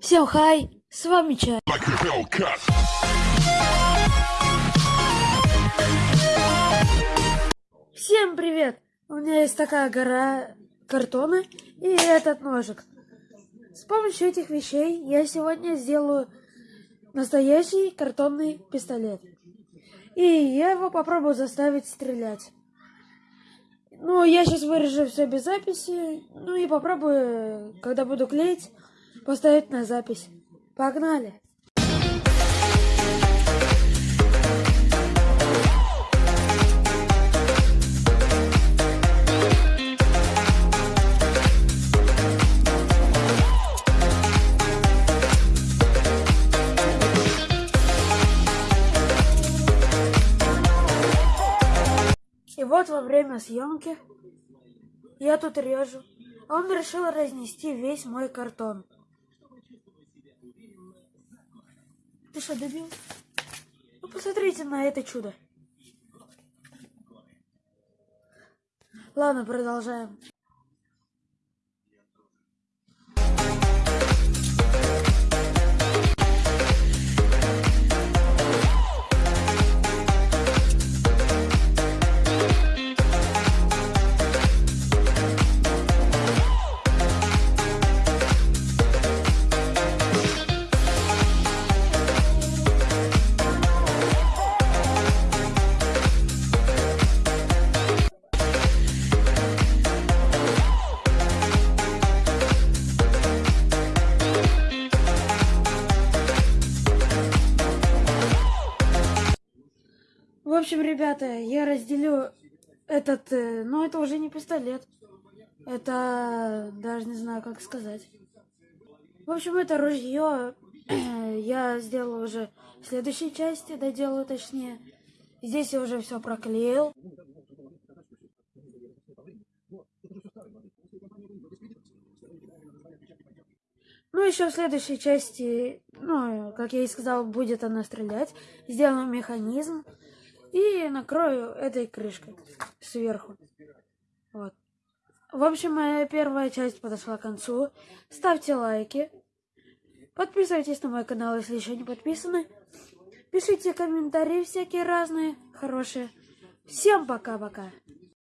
Всем хай, с вами Чай. Всем привет! У меня есть такая гора картона и этот ножик. С помощью этих вещей я сегодня сделаю настоящий картонный пистолет. И я его попробую заставить стрелять. Ну, я сейчас вырежу все без записи. Ну и попробую, когда буду клеить, поставить на запись. Погнали! И вот во время съемки я тут режу, он решил разнести весь мой картон. Ты что, дебил? Ну посмотрите на это чудо. Ладно, продолжаем. Общем, ребята, я разделю этот, э, ну это уже не пистолет. Это даже не знаю, как сказать. В общем, это ружье я сделал уже в следующей части, доделаю точнее. Здесь я уже все проклеил. Ну, еще в следующей части, ну, как я и сказал, будет она стрелять. Сделаю механизм и накрою этой крышкой сверху. Вот. В общем, моя первая часть подошла к концу. Ставьте лайки. Подписывайтесь на мой канал, если еще не подписаны. Пишите комментарии всякие разные, хорошие. Всем пока-пока.